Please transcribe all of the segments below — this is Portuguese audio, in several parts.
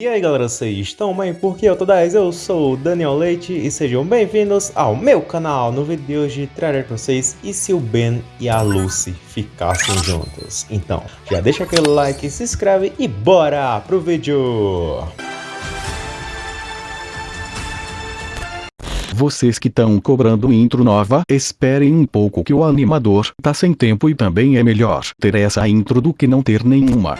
E aí galera, vocês estão bem? Porque eu tô 10, eu sou o Daniel Leite e sejam bem-vindos ao meu canal. No vídeo de hoje trarei pra vocês e se o Ben e a Lucy ficassem juntos. Então, já deixa aquele like, se inscreve e bora pro vídeo! Vocês que estão cobrando intro nova, esperem um pouco que o animador tá sem tempo e também é melhor ter essa intro do que não ter nenhuma.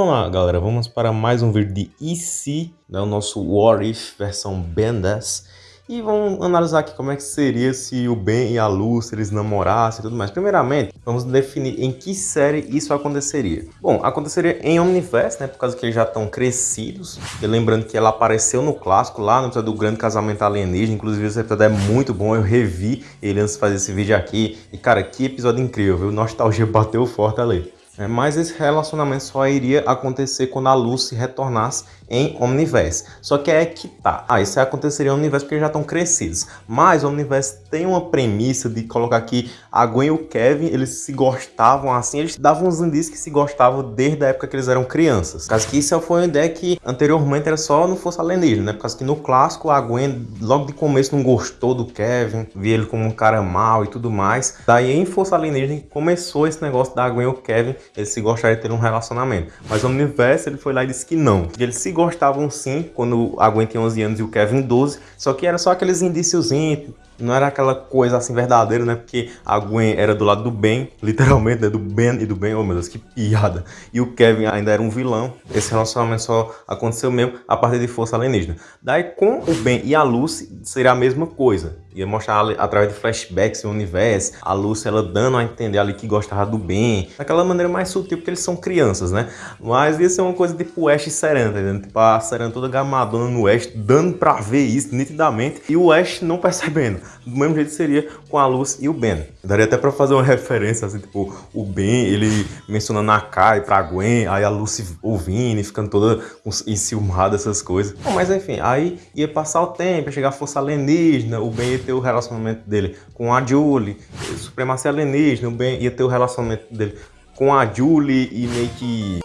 Vamos lá galera, vamos para mais um vídeo de E se, né, o nosso What If versão 10 e vamos analisar aqui como é que seria se o Ben e a Lucy eles namorassem e tudo mais. Primeiramente, vamos definir em que série isso aconteceria. Bom, aconteceria em Omniverse, né, por causa que eles já estão crescidos. E lembrando que ela apareceu no clássico, lá no episódio do Grande Casamento Alienígena, inclusive esse episódio é muito bom, eu revi ele antes de fazer esse vídeo aqui. E cara, que episódio incrível, viu? Nostalgia bateu forte ali. É, mas esse relacionamento só iria acontecer quando a Lucy retornasse em Omniverse. Só que é que tá. Ah, isso aconteceria em Omniverse porque já estão crescidos. Mas o Omniverse tem uma premissa de colocar aqui a Gwen e o Kevin, eles se gostavam assim, eles davam uns indícios que se gostavam desde a época que eles eram crianças. Causa que isso foi uma ideia que anteriormente era só no Força Alienígena, né? Por causa que no clássico a Gwen logo de começo não gostou do Kevin, via ele como um cara mau e tudo mais. Daí em Força Alienígena começou esse negócio da Gwen e o Kevin, eles se gostariam de ter um relacionamento. Mas o Omniverse ele foi lá e disse que não, que eles se gostavam sim quando a Gwen tinha 11 anos e o Kevin 12, só que era só aqueles indíciozinhos, não era aquela coisa assim verdadeira, né? Porque a Gwen era do lado do bem, literalmente, né? Do Ben e do Ben. Oh, meu Deus, que piada. E o Kevin ainda era um vilão. Esse relacionamento só aconteceu mesmo a partir de Força Alienígena. Daí, com o Ben e a Lucy, seria a mesma coisa. Ia mostrar através de flashbacks no universo, a Lucy ela dando a entender ali que gostava do Ben, daquela maneira mais sutil, porque eles são crianças, né? Mas ia ser uma coisa tipo Ash e Serena, tá entendendo? Tipo a Serena toda gamadona no Ash, dando pra ver isso nitidamente, e o Ash não percebendo. Do mesmo jeito seria com a Lucy e o Ben. Daria até pra fazer uma referência, assim, tipo, o Ben, ele mencionando a Kai pra Gwen, aí a Lucy ouvindo e ficando toda enciumada, essas coisas. Bom, mas enfim, aí ia passar o tempo, ia chegar a força alienígena, o Ben ia ter o relacionamento dele com a Julie, supremacia alienígena, o Ben ia ter o relacionamento dele com a Julie e meio que...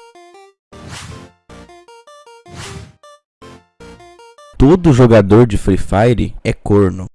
Todo jogador de Free Fire é corno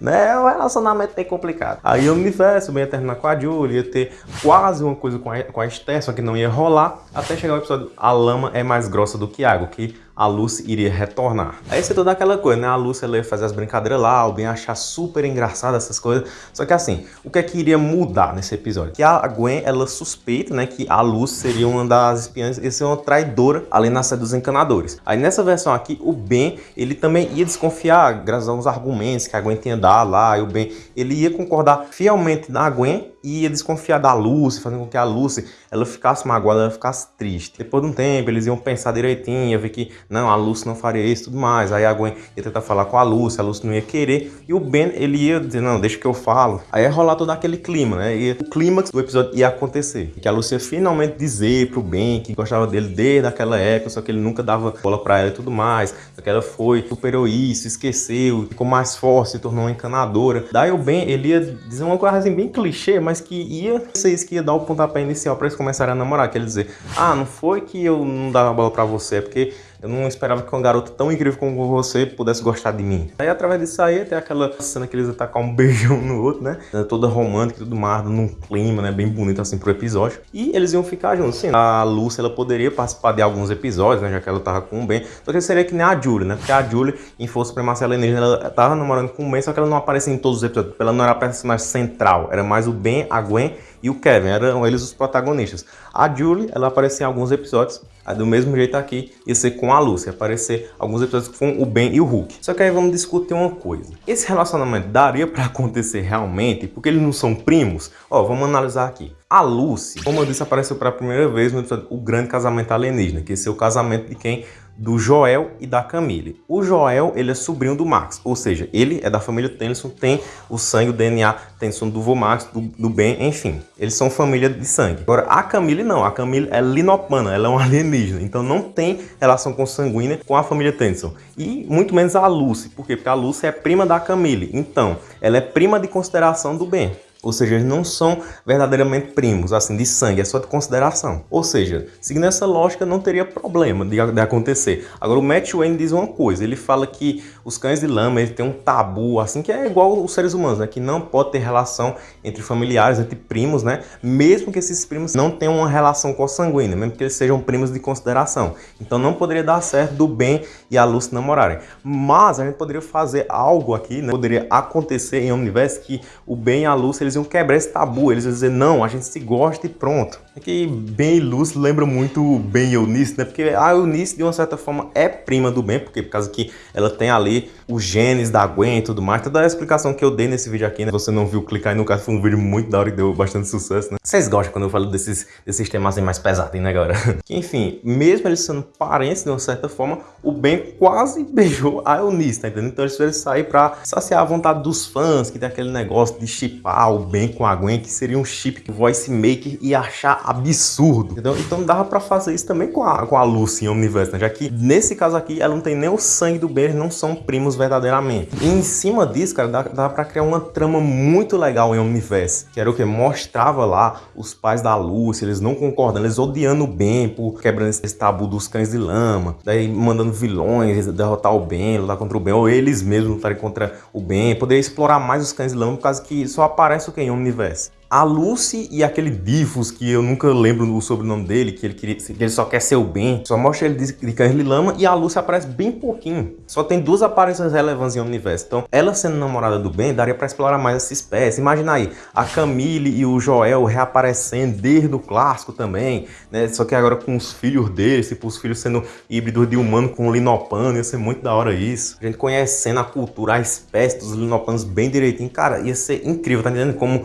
né? O relacionamento bem complicado. Aí o universo ia terminar com a Julie, ia ter quase uma coisa com a, com a Esther, só que não ia rolar, até chegar o episódio A Lama é mais grossa do que água, que a Lucy iria retornar. Aí você toda aquela coisa, né? A Lucy ela ia fazer as brincadeiras lá, o Ben achar super engraçado essas coisas. Só que assim, o que é que iria mudar nesse episódio? Que a Gwen, ela suspeita, né, que a Lucy seria uma das espiãs, ia ser uma traidora ali na sede dos encanadores. Aí nessa versão aqui, o Ben, ele também ia desconfiar, graças a uns argumentos que a Gwen tinha dado lá, e o Ben, ele ia concordar fielmente na Gwen e ia desconfiar da Lucy, fazendo com que a Lucy ela ficasse magoada, ela ficasse triste. Depois de um tempo, eles iam pensar direitinho, ia ver que não, a Lucy não faria isso e tudo mais. Aí a Gwen ia tentar falar com a Lucy, a Lucy não ia querer. E o Ben, ele ia dizer, não, deixa que eu falo. Aí ia rolar todo aquele clima, né? E o clímax do episódio ia acontecer. Que a Lucy ia finalmente dizer pro Ben que gostava dele desde aquela época, só que ele nunca dava bola pra ela e tudo mais. Só que ela foi, superou isso, esqueceu, ficou mais forte, se tornou uma encanadora. Daí o Ben, ele ia dizer uma coisa assim bem clichê, mas que ia ser isso que ia dar o pontapé inicial para eles começarem a namorar. Quer dizer, ah, não foi que eu não dava bola para você, é porque eu não esperava que uma garota tão incrível como você pudesse gostar de mim. Aí através disso aí tem aquela cena que eles atacam um beijão no outro, né? Toda romântica e tudo mais, num clima, né? Bem bonito assim pro episódio. E eles iam ficar juntos. Sim, a Lucy ela poderia participar de alguns episódios, né? Já que ela tava com o Ben. Só que seria que nem a Julie, né? Porque a Julie, em Força Supremacia Alienígena, ela tava namorando com o Ben, só que ela não aparecia em todos os episódios. Ela não era a personagem central. Era mais o Ben, a Gwen e o Kevin. Eram eles os protagonistas. A Julie, ela aparecia em alguns episódios do mesmo jeito aqui, ia ser com a Lucy, aparecer alguns episódios com o Ben e o Hulk. Só que aí vamos discutir uma coisa. Esse relacionamento daria para acontecer realmente? Porque eles não são primos? Ó, vamos analisar aqui. A Lucy, como eu disse, apareceu pela primeira vez no episódio O Grande Casamento Alienígena, que esse é o casamento de quem do Joel e da Camille. O Joel, ele é sobrinho do Max, ou seja, ele é da família Tennyson, tem o sangue, o DNA Tennyson do vô Max, do, do Ben, enfim. Eles são família de sangue. Agora, a Camille não, a Camille é linopana, ela é um alienígena, então não tem relação consanguínea com a família Tennyson. E muito menos a Lucy, por quê? Porque a Lucy é prima da Camille, então ela é prima de consideração do Ben. Ou seja, eles não são verdadeiramente primos, assim, de sangue, é só de consideração. Ou seja, seguindo essa lógica, não teria problema de, de acontecer. Agora, o Matt Wayne diz uma coisa, ele fala que os cães de lama, ele tem um tabu, assim, que é igual os seres humanos, né? Que não pode ter relação entre familiares, entre primos, né? Mesmo que esses primos não tenham uma relação consanguínea, mesmo que eles sejam primos de consideração. Então, não poderia dar certo do Ben e a Lucy namorarem. Mas, a gente poderia fazer algo aqui, né? Poderia acontecer em Omniverse que o Ben e a Lucy, eles iam quebrar esse tabu, eles iam dizer, não, a gente se gosta e pronto. É que Ben e Lucy lembra muito Ben e Eunice, né? Porque a Eunice, de uma certa forma, é prima do Ben, porque por causa que ela tem ali os genes da Gwen e tudo mais. Toda a explicação que eu dei nesse vídeo aqui, né? Você não viu, clicar aí no caso, foi um vídeo muito da hora e deu bastante sucesso, né? Vocês gostam quando eu falo desses, desses temas assim mais pesados, né, galera? Enfim, mesmo eles sendo parentes de uma certa forma, o Ben quase beijou a Eunice, tá entendendo? Então eles tiveram sair pra saciar a vontade dos fãs, que tem aquele negócio de chipar o Ben com a Gwen, que seria um chip que Voice Maker ia achar absurdo, entendeu? Então dava pra fazer isso também com a, com a Lucy em Omniverse, né? Já que nesse caso aqui, ela não tem nem o sangue do Ben, eles não são primos verdadeiramente. E em cima disso, cara, dá, dá pra criar uma trama muito legal em Omniverse, que era o que? Mostrava lá os pais da Lucy, eles não concordando, eles odiando o Ben por quebrando esse tabu dos cães de lama, daí mandando vilões derrotar o Ben, lutar contra o Ben, ou eles mesmos lutarem contra o Ben, poderia explorar mais os cães de lama, por causa que só aparece o que em Omniverse a Lucy e aquele Difus, que eu nunca lembro o sobrenome dele, que ele, queria, que ele só quer ser o bem, só mostra ele de, de cães lama e a Lucy aparece bem pouquinho. Só tem duas aparições relevantes em universo. Então, ela sendo namorada do bem, daria para explorar mais essa espécie. Imagina aí, a Camille e o Joel reaparecendo desde o clássico também, né? Só que agora com os filhos deles, tipo, os filhos sendo híbridos de humano com linopano, ia ser muito da hora isso. A gente conhecendo a cultura, a espécie dos linopanos bem direitinho, cara, ia ser incrível, tá entendendo? Como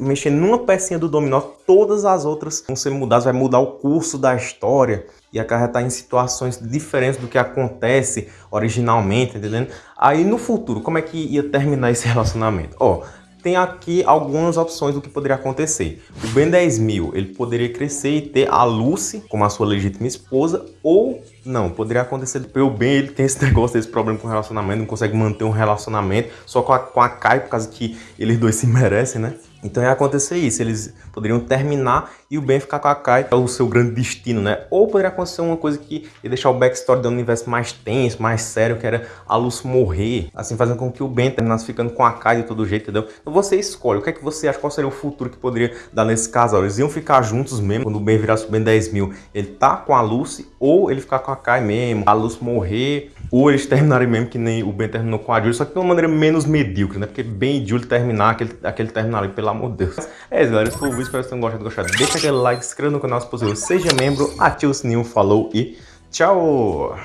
mexer numa pecinha do dominó, todas as outras vão ser mudadas, vai mudar o curso da história e acarretar em situações diferentes do que acontece originalmente, entendendo? Aí no futuro, como é que ia terminar esse relacionamento? Ó, tem aqui algumas opções do que poderia acontecer. O Ben 10 mil, ele poderia crescer e ter a Lucy como a sua legítima esposa, ou não, poderia acontecer pelo Ben, ele tem esse negócio, esse problema com relacionamento, não consegue manter um relacionamento só com a, com a Kai, por causa que eles dois se merecem, né? Então ia acontecer isso, eles poderiam terminar e o Ben ficar com a Kai, que é o seu grande destino, né? Ou poderia acontecer uma coisa que ia deixar o backstory do universo mais tenso, mais sério, que era a Luz morrer, assim, fazendo com que o Ben terminasse ficando com a Kai de todo jeito, entendeu? Então você escolhe, o que é que você acha, qual seria o futuro que poderia dar nesse casal? Eles iam ficar juntos mesmo, quando o Ben virasse o Ben 10 mil, ele tá com a Lucy, ou ele ficar com a Kai mesmo, a Luz morrer, ou eles terminarem mesmo que nem o Ben terminou com a Julie, só que de uma maneira menos medíocre, né? Porque Ben e Julie terminar, aquele, aquele terminar ali, pelo amor de Deus. É isso, galera. Esse foi o vídeo, espero que vocês tenham gostado. gostado. Deixa aquele like, se inscreva no canal se possível, seja membro, ative o sininho, falou e tchau!